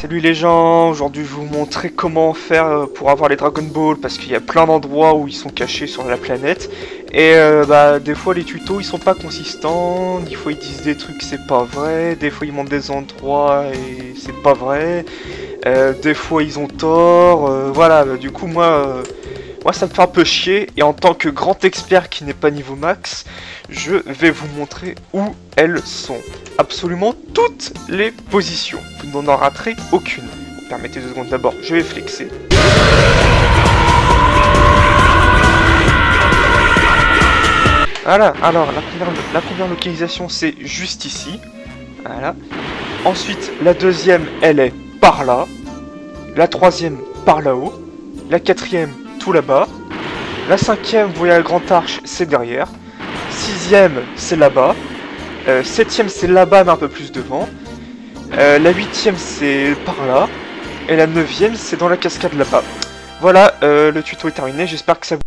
Salut les gens, aujourd'hui je vais vous montrer comment faire euh, pour avoir les Dragon Ball parce qu'il y a plein d'endroits où ils sont cachés sur la planète et euh, bah des fois les tutos ils sont pas consistants, des fois ils disent des trucs c'est pas vrai, des fois ils montrent des endroits et c'est pas vrai, euh, des fois ils ont tort, voilà bah, du coup moi moi ça me fait un peu chier et en tant que grand expert qui n'est pas niveau max, je vais vous montrer où elles sont. Absolument toutes les positions. Vous n'en raterez aucune. Permettez deux secondes d'abord, je vais flexer. Voilà, alors la première, la première localisation c'est juste ici. Voilà. Ensuite, la deuxième, elle est par là. La troisième, par là-haut. La quatrième, tout là-bas. La cinquième, vous voyez la grande arche, c'est derrière. Sixième, c'est là-bas. Euh, septième, c'est là-bas, mais un peu plus devant. Euh, la huitième, c'est par là. Et la neuvième, c'est dans la cascade là-bas. Voilà, euh, le tuto est terminé. J'espère que ça vous...